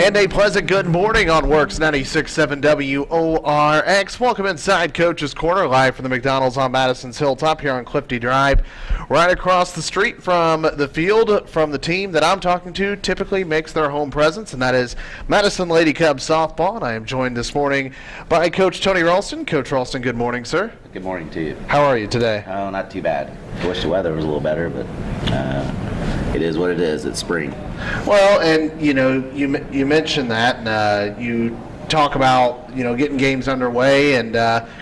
And a pleasant good morning on Works 96.7 WORX. Welcome inside Coach's Corner, live from the McDonald's on Madison's Hilltop here on Clifty Drive. Right across the street from the field, from the team that I'm talking to, typically makes their home presence, and that is Madison Lady Cubs softball. And I am joined this morning by Coach Tony Ralston. Coach Ralston, good morning, sir. Good morning to you. How are you today? Oh, not too bad. Wish the weather was a little better, but uh, it is what it is. It's spring. Well, and you know, you you mentioned that, and uh, you talk about you know getting games underway, and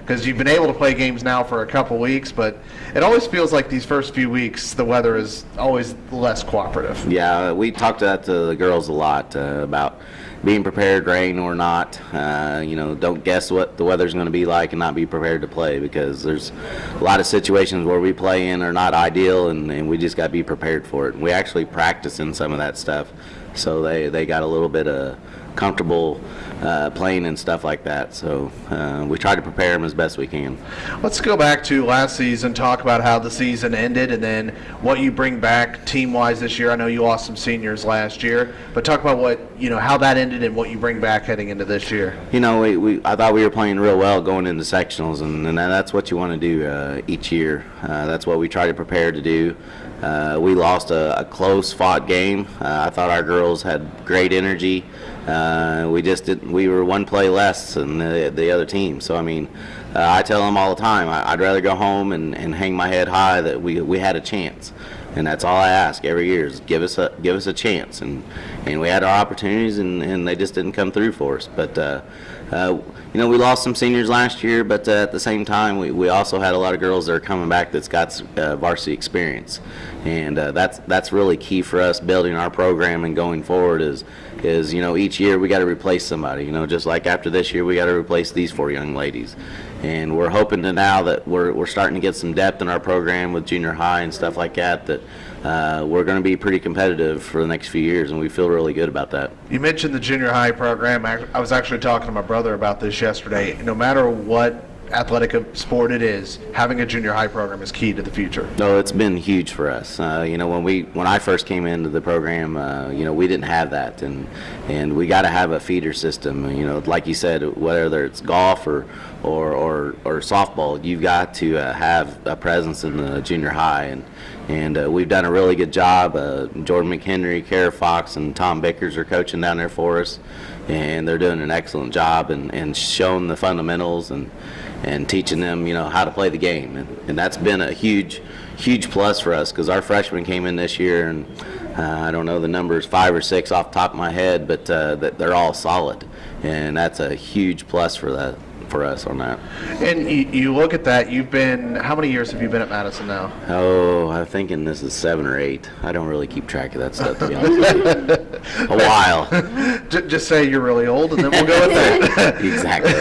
because you've been able to play games now for a couple weeks, but it always feels like these first few weeks the weather is always less cooperative. Yeah, we talked to that to the girls a lot uh, about being prepared, rain or not. Uh, you know, don't guess what the weather's going to be like and not be prepared to play because there's a lot of situations where we play in are not ideal, and, and we just got to be prepared for it. We actually practice in some of that stuff, so they they got a little bit of comfortable uh, playing and stuff like that. So uh, we try to prepare them as best we can. Let's go back to last season, talk about how the season ended, and then what you bring back team-wise this year. I know you lost some seniors last year, but talk about what you know how that ended and what you bring back heading into this year. You know, we, we I thought we were playing real well going into sectionals, and, and that's what you want to do uh, each year. Uh, that's what we try to prepare to do. Uh, we lost a, a close fought game. Uh, I thought our girls had great energy. Uh, we just didn't. We were one play less than the, the other team. So I mean, uh, I tell them all the time. I, I'd rather go home and, and hang my head high that we we had a chance, and that's all I ask every year is give us a give us a chance. And and we had our opportunities, and, and they just didn't come through for us. But uh, uh, you know, we lost some seniors last year, but uh, at the same time, we, we also had a lot of girls that are coming back that's got uh, varsity experience, and uh, that's that's really key for us building our program and going forward. Is is you know each year we got to replace somebody. You know, just like after this year, we got to replace these four young ladies, and we're hoping to now that we're we're starting to get some depth in our program with junior high and stuff like that. That uh, we're going to be pretty competitive for the next few years, and we feel really good about that. You mentioned the junior high program. I, I was actually talking to my brother about this yesterday. No matter what athletic sport it is, having a junior high program is key to the future. No, it's been huge for us. Uh, you know, when we when I first came into the program, uh, you know, we didn't have that, and and we got to have a feeder system. You know, like you said, whether it's golf or or or, or softball, you've got to uh, have a presence in the junior high, and and uh, we've done a really good job. Uh, Jordan McHenry, Kara Fox, and Tom Bickers are coaching down there for us, and they're doing an excellent job and, and showing the fundamentals and and teaching them, you know, how to play the game. And, and that's been a huge, huge plus for us because our freshmen came in this year and uh, I don't know the numbers, five or six off the top of my head, but uh, that they're all solid. And that's a huge plus for that for us on that. And you, you look at that. You've been how many years have you been at Madison now? Oh, I'm thinking this is seven or eight. I don't really keep track of that stuff to be honest. A while. Just say you're really old, and then we'll go with that. exactly.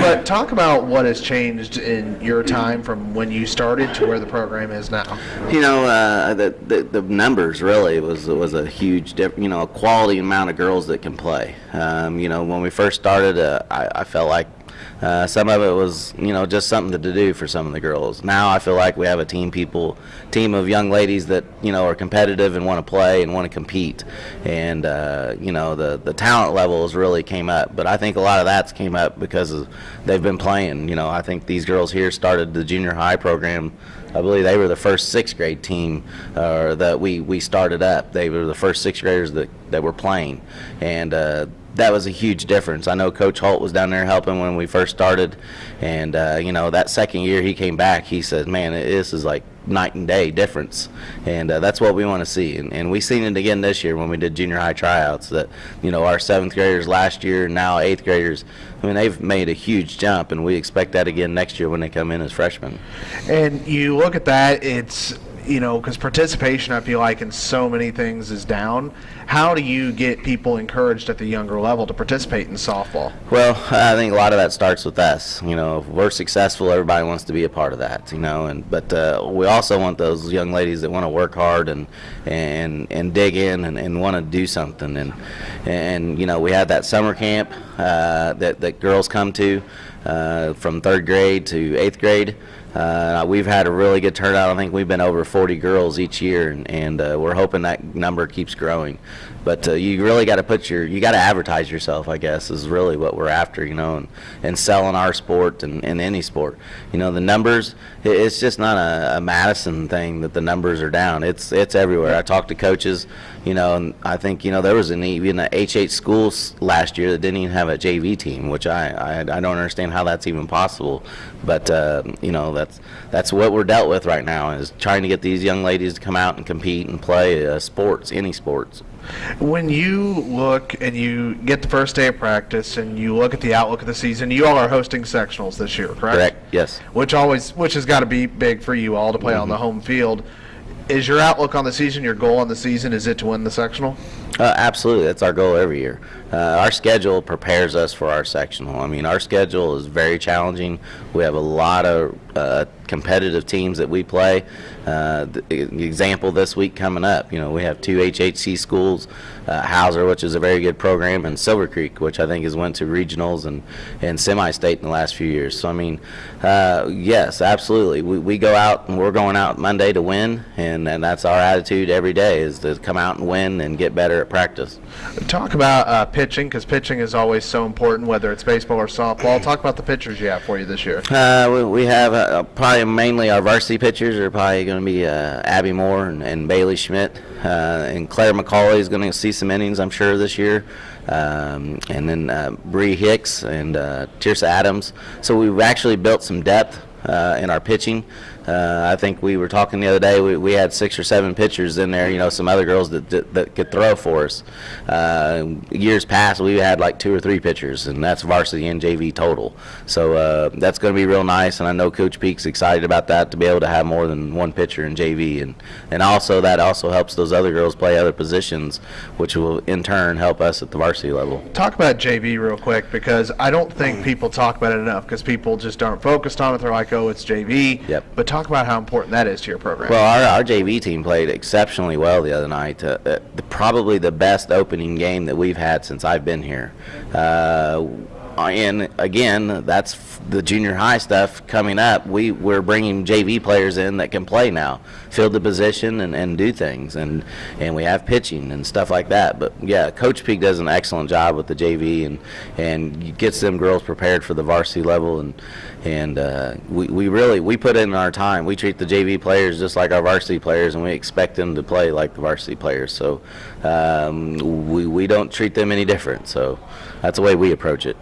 but talk about what has changed in your time from when you started to where the program is now. You know, uh, the, the the numbers really was was a huge, you know, a quality amount of girls that can play. Um, you know, when we first started, uh, I, I felt like uh, some of it was, you know, just something to do for some of the girls. Now I feel like we have a team people, team of young ladies that you know are competitive and want to play and want to compete, and uh, you know the the talent levels really came up. But I think a lot of that's came up because of, they've been playing. You know, I think these girls here started the junior high program. I believe they were the first sixth grade team uh, that we, we started up. They were the first sixth graders that, that were playing, and uh, that was a huge difference. I know Coach Holt was down there helping when we first started, and uh, you know that second year he came back. He said, "Man, this is like night and day difference," and uh, that's what we want to see. And, and we seen it again this year when we did junior high tryouts. That you know our seventh graders last year, now eighth graders. I mean, they've made a huge jump, and we expect that again next year when they come in as freshmen. And you look at that, it's you know, because participation, I feel like, in so many things is down. How do you get people encouraged at the younger level to participate in softball? Well, I think a lot of that starts with us. You know, if we're successful, everybody wants to be a part of that. You know, and but uh, we also want those young ladies that want to work hard and and and dig in and, and want to do something. And and you know, we have that summer camp uh, that that girls come to uh, from third grade to eighth grade. Uh, we've had a really good turnout. I think we've been over 40 girls each year, and, and uh, we're hoping that number keeps growing. But uh, you really got to put your you got to advertise yourself. I guess is really what we're after, you know, and, and selling our sport and, any sport. You know, the numbers it's just not a, a Madison thing that the numbers are down. It's it's everywhere. I talked to coaches, you know, and I think you know there was an even a H8 schools last year that didn't even have a JV team, which I I, I don't understand how that's even possible. But uh, you know that's that's what we're dealt with right now is trying to get these young ladies to come out and compete and play uh, sports, any sports. When you look and you get the first day of practice and you look at the outlook of the season, you all are hosting sectionals this year, correct? Correct? Yes. Which always, which has got to be big for you all to play on Mm-hmm. the home field. Is your outlook on the season, your goal on the season, is it to win the sectional? Uh, absolutely, that's our goal every year. Uh, our schedule prepares us for our sectional. I mean, our schedule is very challenging. We have a lot of uh, competitive teams that we play. Uh, the, example this week coming up, you know, we have two HHC schools, uh, Hauser, which is a very good program, and Silver Creek, which I think has went to regionals and, and semi-state in the last few years. So I mean, uh, yes, absolutely. We, we go out and we're going out Monday to win, and, and that's our attitude every day is to come out and win and get better at practice. Talk about uh, pitching, because pitching is always so important, whether it's baseball or softball. Talk about the pitchers you have for you this year. Uh, we, we have uh, probably mainly our varsity pitchers are probably going to be uh, Abby Moore and, and Bailey Schmidt, uh, and Claire McCauley is going to see some innings, I'm sure, this year. Um, and then uh, Bree Hicks and uh, Tirsa Adams. So we've actually built some depth uh, in our pitching. Uh, I think we were talking the other day. We, we had six or seven pitchers in there. You know, some other girls that that, that could throw for us. Uh, years past, we had like two or three pitchers, and that's varsity and JV total. So uh, that's going to be real nice. And I know Coach Peak's excited about that to be able to have more than one pitcher in JV, and and also that also helps those other girls play other positions, which will in turn help us at the varsity level. Talk about JV real quick, because I don't think people talk about it enough, because people just aren't focused on it. They're like, oh, it's JV. Yep. But talk about how important that is to your program. Well, our, our JV team played exceptionally well the other night. Uh, uh, the, probably the best opening game that we've had since I've been here. Uh, and again, that's the junior high stuff coming up. We we're bringing JV players in that can play now, fill the position and, and do things, and and we have pitching and stuff like that. But yeah, Coach Peak does an excellent job with the JV and and gets them girls prepared for the varsity level and and uh, we, we really we put in our time. We treat the JV players just like our varsity players, and we expect them to play like the varsity players. So um, we we don't treat them any different. So that's the way we approach it.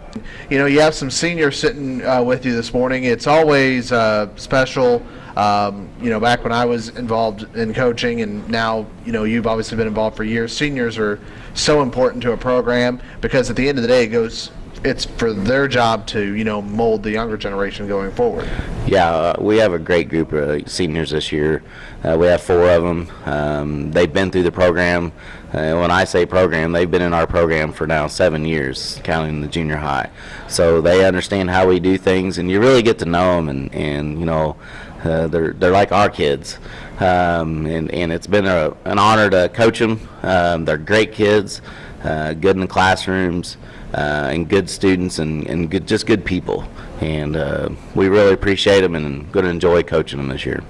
You know, you have some seniors sitting uh, with you this morning. It's always uh, special. Um, you know, back when I was involved in coaching, and now, you know, you've obviously been involved for years. Seniors are so important to a program because at the end of the day, it goes. It's for their job to, you know, mold the younger generation going forward. Yeah, uh, we have a great group of seniors this year. Uh, we have four of them. Um, they've been through the program. Uh, when I say program, they've been in our program for now seven years, counting the junior high. So they understand how we do things, and you really get to know them. And, and you know, uh, they're they're like our kids, um, and and it's been a, an honor to coach them. Um, they're great kids, uh, good in the classrooms, uh, and good students, and and good just good people. And uh, we really appreciate them, and going to enjoy coaching them this year.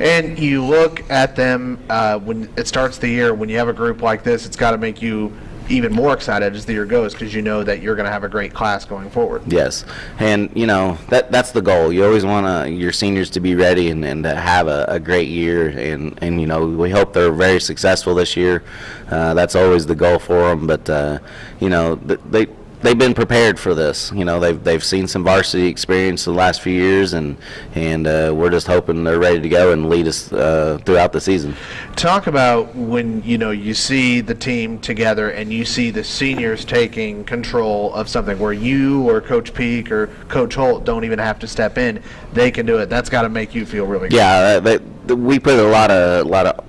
And you look at them uh, when it starts the year. When you have a group like this, it's got to make you even more excited as the year goes because you know that you're going to have a great class going forward. Yes, and you know that that's the goal. You always want your seniors to be ready and, and to have a, a great year, and and you know we hope they're very successful this year. Uh, that's always the goal for them. But uh, you know th- they they've been prepared for this. You know they've they've seen some varsity experience the last few years, and and uh, we're just hoping they're ready to go and lead us uh, throughout the season. Talk about when you know you see the team together and you see the seniors taking control of something where you or Coach Peak or Coach Holt don't even have to step in. They can do it. That's got to make you feel really good. Yeah, uh, they, we put a lot of lot of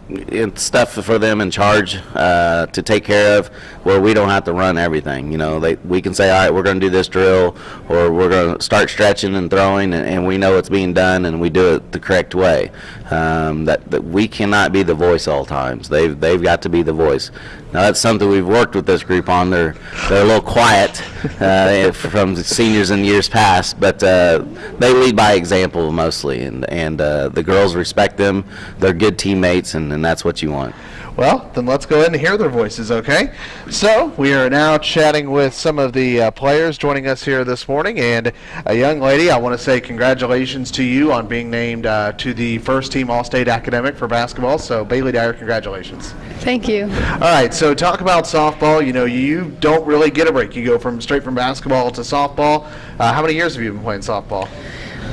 stuff for them in charge uh, to take care of, where we don't have to run everything. You know, they we can say, all right, we're going to do this drill, or we're going to start stretching and throwing, and, and we know it's being done, and we do it the correct way. Um, that, that we cannot be the voice all times. They've they've got to be the voice. Now that's something we've worked with this group on. They're they're a little quiet uh, from the seniors in years past, but uh, they lead by example mostly, and and uh, the girls respect them. They're good teammates, and, and that's what you want. Well, then let's go ahead and hear their voices, okay? So, we are now chatting with some of the uh, players joining us here this morning. And a young lady, I want to say congratulations to you on being named uh, to the first team All State Academic for basketball. So, Bailey Dyer, congratulations. Thank you. All right, so talk about softball. You know, you don't really get a break. You go from straight from basketball to softball. Uh, how many years have you been playing softball?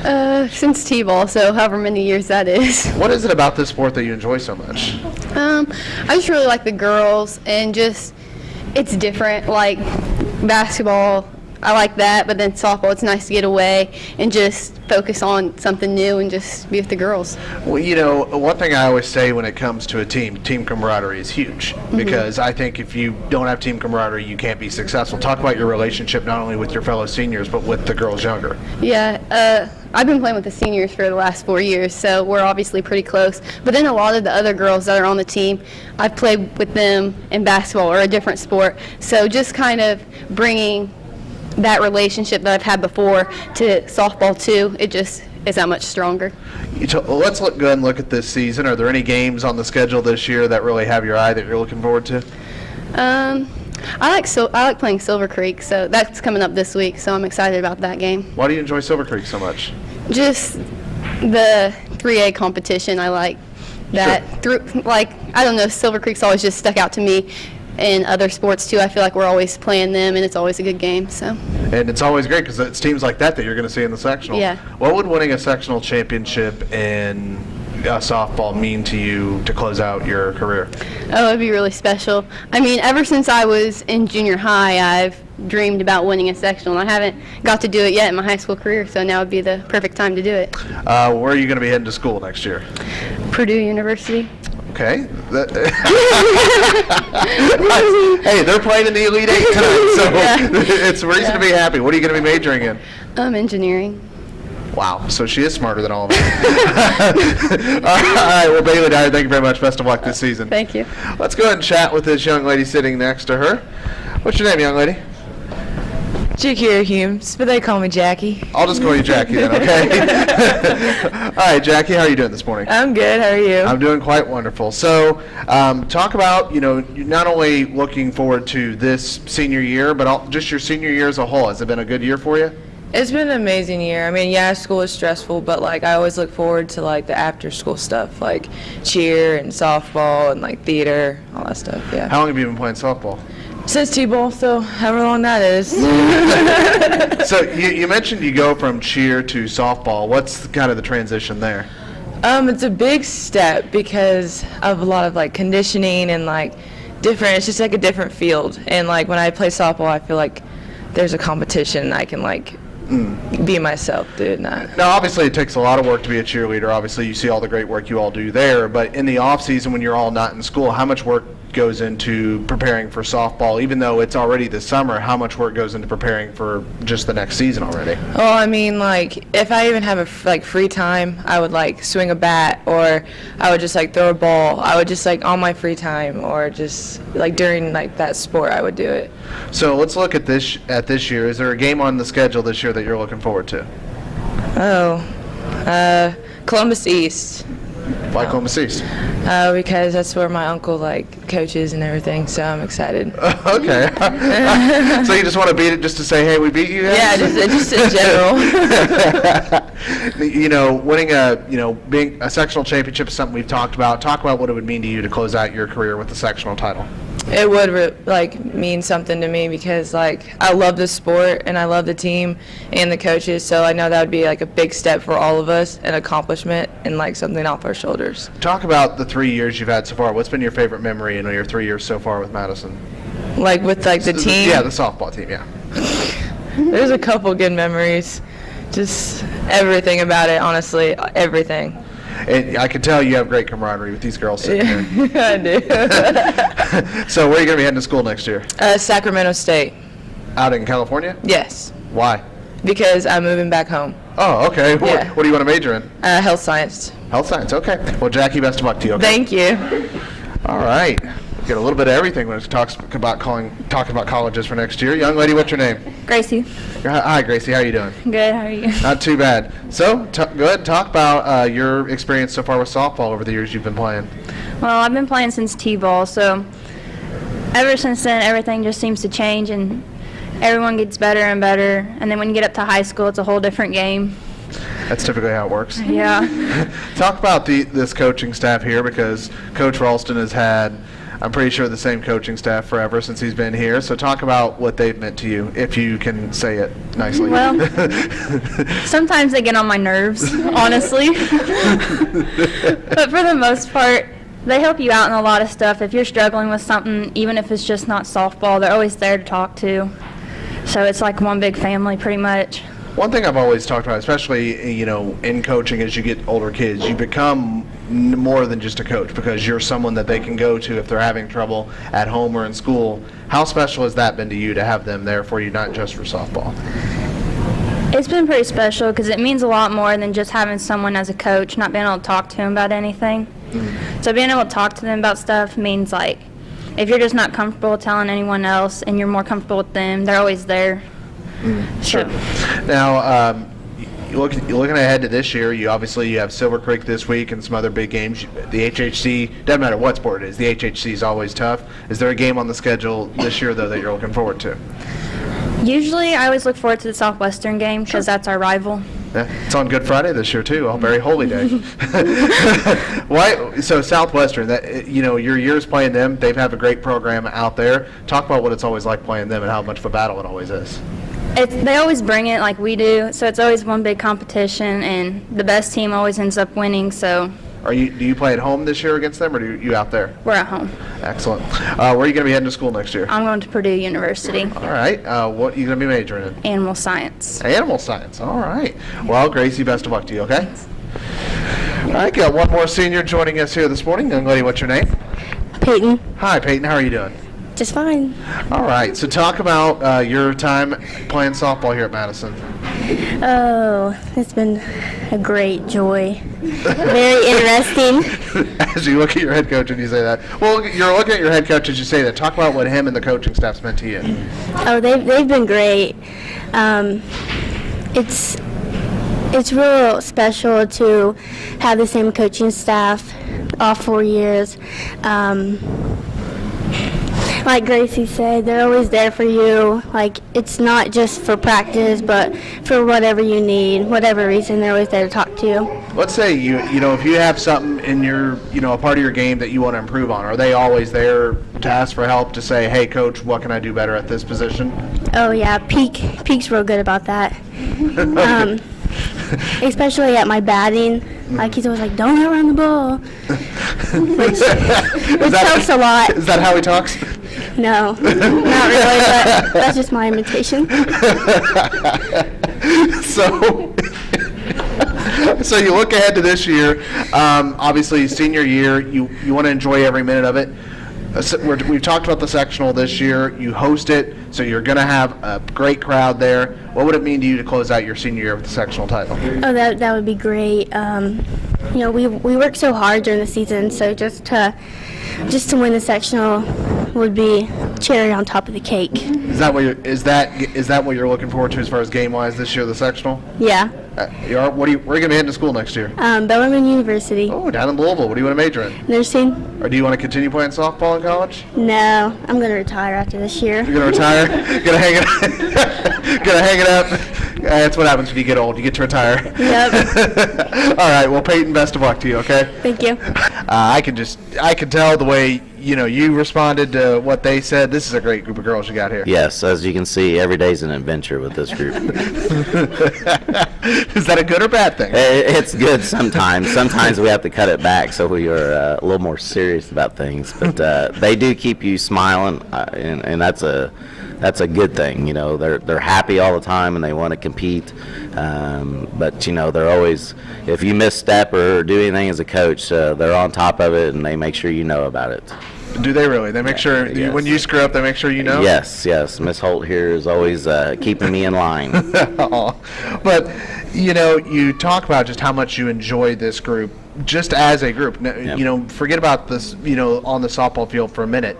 Uh, since T-ball, so however many years that is. What is it about this sport that you enjoy so much? Um, I just really like the girls and just it's different. Like basketball, I like that, but then softball, it's nice to get away and just focus on something new and just be with the girls. Well, you know, one thing I always say when it comes to a team, team camaraderie is huge because I think if you don't have team camaraderie, you can't be successful. Talk about your relationship not only with your fellow seniors but with the girls younger. Yeah, uh, I've been playing with the seniors for the last four years, so we're obviously pretty close. But then a lot of the other girls that are on the team, I've played with them in basketball or a different sport. So just kind of bringing that relationship that I've had before to softball too, it just is that much stronger. You t- well, let's look good and look at this season. Are there any games on the schedule this year that really have your eye that you're looking forward to? Um, I like so I like playing Silver Creek, so that's coming up this week. So I'm excited about that game. Why do you enjoy Silver Creek so much? Just the 3A competition. I like that. Through like I don't know, Silver Creek's always just stuck out to me. And other sports too, I feel like we're always playing them, and it's always a good game. So And it's always great because it's teams like that that you're going to see in the sectional. Yeah. What would winning a sectional championship in uh, softball mean to you to close out your career? Oh, it'd be really special. I mean, ever since I was in junior high, I've dreamed about winning a sectional, and I haven't got to do it yet in my high school career, so now would be the perfect time to do it. Uh, where are you going to be heading to school next year? Purdue University. Okay. Hey, they're playing in the Elite Eight tonight, so Yeah. it's reason to be happy. What are you going to be majoring in? Um, engineering. Wow, so she is smarter than all of us. all right, well, Bailey Dyer, thank you very much. Best of luck this season. Thank you. Let's go ahead and chat with this young lady sitting next to her. What's your name, young lady? Jakira Humes, but they call me Jackie. I'll just call you Jackie then, okay? All right, Jackie, how are you doing this morning? I'm good. How are you? I'm doing quite wonderful. So, um, talk about you know not only looking forward to this senior year, but all, just your senior year as a whole. Has it been a good year for you? it's been an amazing year. I mean, yeah, school is stressful, but like I always look forward to like the after school stuff, like cheer and softball and like theater, all that stuff. Yeah. How long have you been playing softball? Since T-ball, so however long that is. So you, you mentioned you go from cheer to softball. What's kind of the transition there? Um, it's a big step because of a lot of like conditioning and like different. It's just like a different field. And like when I play softball, I feel like there's a competition. And I can like be myself doing that. Now, obviously, it takes a lot of work to be a cheerleader. Obviously, you see all the great work you all do there. But in the off season, when you're all not in school, how much work goes into preparing for softball? Even though it's already the summer, how much work goes into preparing for just the next season already? Well, I mean, like if I even have a like free time, I would like swing a bat, or I would just like throw a ball. I would just like on my free time, or just like during like that sport, I would do it. So let's look at this at this year. Is there a game on the schedule this year that you're looking forward to? Oh, uh, Columbus East, Why Columbus East? uh, because that's where my uncle like coaches and everything. So I'm excited. okay. so you just want to beat it just to say, hey, we beat you? Guys? Yeah, just just in general. you know, winning a you know being a sectional championship is something we've talked about. Talk about what it would mean to you to close out your career with the sectional title. It would like mean something to me because like I love the sport and I love the team and the coaches. So I know that would be like a big step for all of us, an accomplishment and like something off our shoulders. Talk about the three years you've had so far. What's been your favorite memory in your three years so far with Madison? Like with like the team. Yeah, the softball team. Yeah. There's a couple good memories. Just everything about it, honestly, everything. And I can tell you have great camaraderie with these girls sitting here. I do. So where are you going to be heading to school next year? uh, Sacramento State. Out in California? Yes, Why? because I'm moving back home. Oh, okay. What, Yeah. what do you want to major in? Uh, health science. Health science. Okay. Well, Jackie, best of luck to you. Okay? Thank you. All right. Get a little bit of everything when it talks about calling, talking about colleges for next year. Young lady, what's your name? Gracie. Hi, Gracie. How are you doing? Good, how are you? Not too bad. So, t- go ahead and talk about uh, your experience so far with softball over the years you've been playing. Well, I've been playing since T-ball, so ever since then, everything just seems to change and everyone gets better and better. And then when you get up to high school, it's a whole different game. That's typically how it works. Yeah. Talk about the this coaching staff here because Coach Ralston has had, I'm pretty sure, the same coaching staff forever since he's been here. So talk about what they've meant to you, if you can say it nicely. Well, Sometimes they get on my nerves, honestly. but for the most part, they help you out in a lot of stuff. If you're struggling with something, even if it's just not softball, they're always there to talk to. So it's like one big family, pretty much. One thing I've always talked about, especially you know in coaching, as you get older kids, you become more than just a coach because you're someone that they can go to if they're having trouble at home or in school. How special has that been to you to have them there for you, not just for softball? It's been pretty special because it means a lot more than just having someone as a coach, not being able to talk to them about anything. So being able to talk to them about stuff means like if you're just not comfortable telling anyone else and you're more comfortable with them, they're always there. Sure. Now, um, you look, you're looking ahead to this year. You obviously you have Silver Creek this week and some other big games. The HHC doesn't matter what sport it is. The HHC is always tough. Is there a game on the schedule this year though that you're looking forward to? Usually, I always look forward to the Southwestern game because that's our rival. Yeah, it's on Good Friday this year too. Oh, very holy day. Why? So Southwestern, that you know, your years playing them, they've had a great program out there. Talk about what it's always like playing them and how much of a battle it always is. It's, they always bring it like we do, so it's always one big competition, and the best team always ends up winning. So Are you? Do you play at home this year against them, or do you out there? we're at home. Excellent. Uh, where are you going to be heading to school next year? I'm going to Purdue University. All right. Uh, what are you going to be majoring in? Animal Science. Animal science. All right. Well, Gracie, best of luck to you. Okay. All right. Got one more senior joining us here this morning. Young lady, what's your name? Peyton. Hi, Peyton. How are you doing? Just fine. All right. So talk about uh, your time playing softball here at Madison. Oh, it's been a great joy. Very interesting. As you look at your head coach and you say that. Well, you're looking at your head coach as you say that. Talk about what him and the coaching staff's meant to you. Oh, they've, they've been great. Um, it's it's real special to have the same coaching staff all four years. Um, like Gracie said, they're always there for you. Like it's not just for practice, but for whatever you need, whatever reason, they're always there to talk to you. Let's say you you know if you have something in your you know a part of your game that you want to improve on, are they always there to ask for help to say, hey coach, what can I do better at this position? Oh yeah, Peak Peak's real good about that. Um, especially at my batting, like he's always like, "Don't outrun the ball," which, which helps a lot. Is that how he talks? No, not really, but that's just my imitation. so, so you look ahead to this year. Um, obviously, senior year, you you want to enjoy every minute of it. Uh, so we're, we've talked about the sectional this year. You host it, so you're going to have a great crowd there. What would it mean to you to close out your senior year with the sectional title? Oh, that that would be great. Um, you know, we we work so hard during the season, so just to just to win the sectional would be cherry on top of the cake. Is that what you're, is that is that what you're looking forward to as far as game wise this year, the sectional? Yeah. Uh, you are, what are you, where are you going to be heading to school next year? Um, Bellarmine University. Oh, down in Louisville. What do you want to major in? Nursing? Or do you want to continue playing softball in college? No, I'm gonna retire after this year. You're gonna retire? gonna hang it? gonna hang it up? Uh, that's what happens when you get old. You get to retire. Yep. All right. Well, Peyton, best of luck to you. Okay. Thank you. Uh, I can just I can tell the way you know you responded to what they said. This is a great group of girls you got here. Yes, as you can see, every day's an adventure with this group. is that a good or bad thing? I- It's good sometimes. Sometimes we have to cut it back so we are uh, a little more serious about things. But uh, they do keep you smiling, uh, and, and that's a that's a good thing. You know, they're they're happy all the time and they want to compete. Um, but you know, they're always if you misstep or do anything as a coach, uh, they're on top of it and they make sure you know about it. Do they really? They make sure you, yes. when you screw up, they make sure you know. Yes, yes. Miss Holt here is always uh, keeping me in line. But you know, you talk about just how much you enjoy this group just as a group, n- Yep. you know, forget about this, you know, on the softball field for a minute.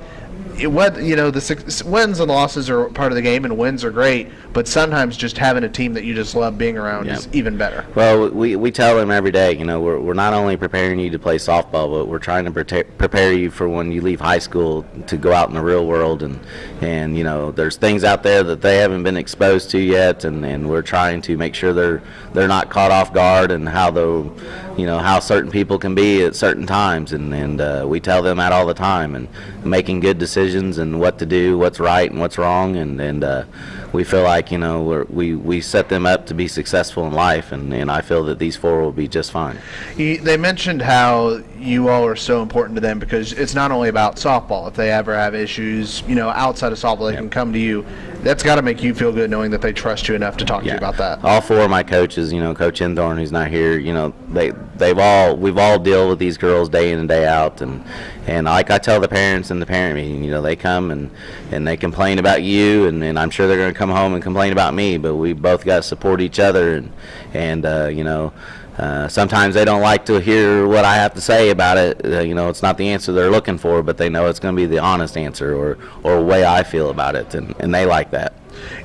It, what you know, the six, wins and losses are part of the game, and wins are great. But sometimes just having a team that you just love being around Yep. is even better. Well, we, we tell them every day, you know, we're, we're not only preparing you to play softball, but we're trying to prete- prepare you for when you leave high school to go out in the real world. And, and you know, there's things out there that they haven't been exposed to yet, and, and we're trying to make sure they're they're not caught off guard and how the, you know, how certain people can be at certain times. And, and uh, we tell them that all the time, and making good decisions and what to do, what's right and what's wrong, and and uh, we feel like you know we're, we we set them up to be successful in life, and, and I feel that these four will be just fine. You, they mentioned how you all are so important to them because it's not only about softball. If they ever have issues, you know, outside of softball, they can come to you. That's got to make you feel good knowing that they trust you enough to talk to you about that. All four of my coaches, you know, Coach Enthorn, who's not here, you know, they they've all we've all deal with these girls day in and day out, and and like I tell the parents in the parent meeting, you know, they come and and they complain about you, and, and I'm sure they're going to come home and complain about me, but we both got to support each other, and and uh, you know. Uh, sometimes they don't like to hear what I have to say about it. Uh, you know, it's not the answer they're looking for, but they know it's going to be the honest answer or, or way I feel about it, and, and they like that.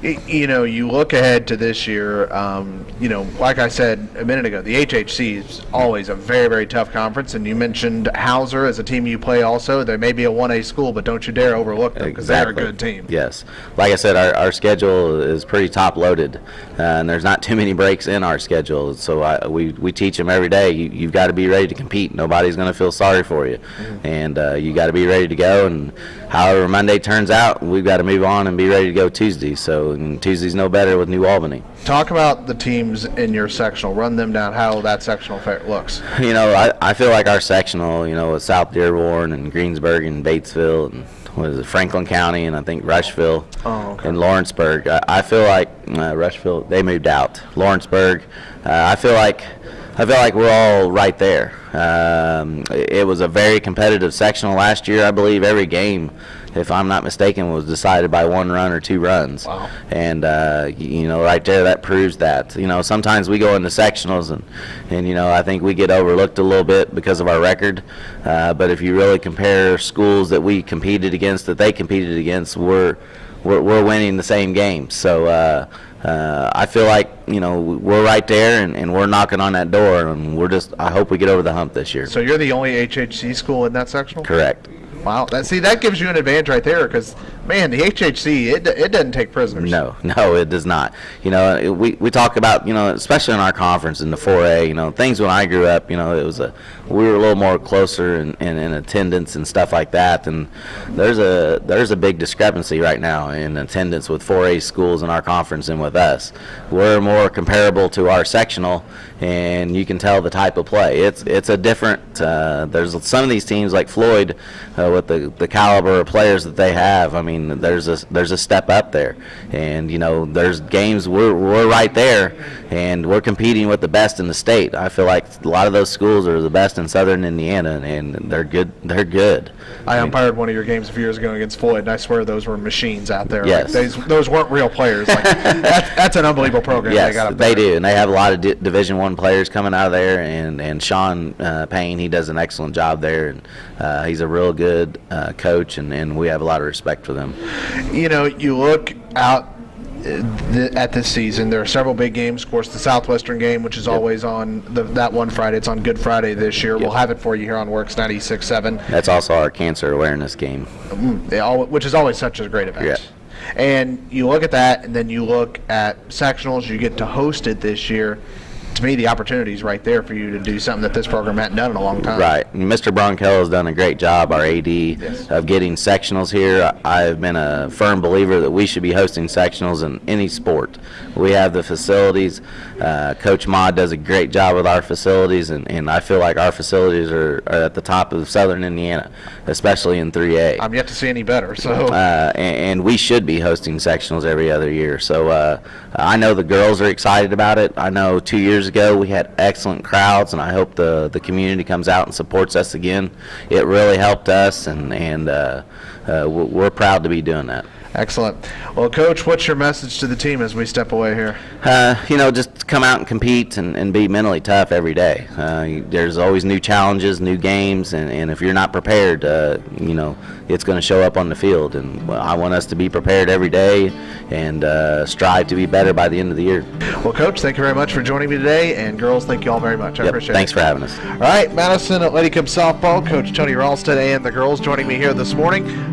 You know, you look ahead to this year. Um, you know, like I said a minute ago, the HHC is always a very, very tough conference. And you mentioned Hauser as a team you play. Also, they may be a one A school, but don't you dare overlook them because they're a good team. Yes. Like I said, our, our schedule is pretty top loaded, uh, and there's not too many breaks in our schedule. So I, we, we teach them every day. You, you've got to be ready to compete. Nobody's going to feel sorry for you, and uh, you got to be ready to go. And however Monday turns out, we've got to move on and be ready to go Tuesday. So and Tuesday's no better with New Albany. Talk about the teams in your sectional. Run them down. How that sectional looks. You know, I, I feel like our sectional, you know, with South Dearborn and Greensburg and Batesville and what is it, Franklin County and I think Rushville Oh, okay. and Lawrenceburg. I, I feel like uh, Rushville they moved out. Lawrenceburg, uh, I feel like I feel like we're all right there. Um, it, it was a very competitive sectional last year. I believe every game, if I'm not mistaken, was decided by one run or two runs. Wow. And uh, you know, right there, that proves that. You know, sometimes we go into sectionals, and and you know, I think we get overlooked a little bit because of our record. Uh, but if you really compare schools that we competed against, that they competed against, we're we're, we're winning the same games. So. Uh, uh, I feel like you know we're right there, and, and we're knocking on that door, and we're just. I hope we get over the hump this year. So you're the only HHC school in that sectional. Correct. Wow. That see that gives you an advantage right there because man, the HHC it, it doesn't take prisoners. No, no, it does not. You know, we, we talk about, you know, especially in our conference in the 4A, you know, things when I grew up, you know, it was a, we were a little more closer in, in, in attendance and stuff like that. And there's a, there's a big discrepancy right now in attendance with 4A schools in our conference and with us. We're more comparable to our sectional and you can tell the type of play. It's, it's a different, uh, there's some of these teams like Floyd, uh, with the, the caliber of players that they have. I mean, there's a there's a step up there, and you know, there's games we're we're right there, and we're competing with the best in the state. I feel like a lot of those schools are the best in Southern Indiana, and they're good. They're good. I umpired one of your games a few years ago against Floyd, and I swear those were machines out there. Yes. Like, those, those weren't real players. Like, that's, that's an unbelievable program Yes, they they do, and they have a lot of di- Division One players coming out of there. And and Sean uh, Payne, he does an excellent job there, and uh, he's a real good uh, coach, and, and we have a lot of respect for them. You know, you look out uh, at this season. There are several big games. Of course, the Southwestern game, which is always on the, that one Friday. It's on Good Friday this year. We'll have it for you here on Works 96.7. That's also our cancer awareness game. All, which is always such a great event. Yeah. And you look at that, and then you look at sectionals. You get to host it this year. To me, the opportunity is right there for you to do something that this program hadn't done in a long time. Right. And Mr. Bronkel has done a great job, our AD, Yes. of getting sectionals here. I've been a firm believer that we should be hosting sectionals in any sport. We have the facilities. Uh, Coach Mod does a great job with our facilities, and, and I feel like our facilities are, are at the top of Southern Indiana, especially in 3A. I'm yet to see any better. So uh, and, and we should be hosting sectionals every other year. So uh, I know the girls are excited about it. I know two years ago we had excellent crowds, and I hope the the community comes out and supports us again. It really helped us, and and uh, uh, we're proud to be doing that. Excellent. Well, Coach, what's your message to the team as we step away here? Uh, you know, just come out and compete and, and be mentally tough every day. Uh, there's always new challenges, new games, and, and if you're not prepared, uh, you know, it's going to show up on the field. And I want us to be prepared every day and uh, strive to be better by the end of the year. Well, Coach, thank you very much for joining me today. And girls, thank you all very much. I Yep, appreciate thanks it. Thanks for having us. All right, Madison at Lady Cup softball, Coach Tony Ralston and the girls joining me here this morning.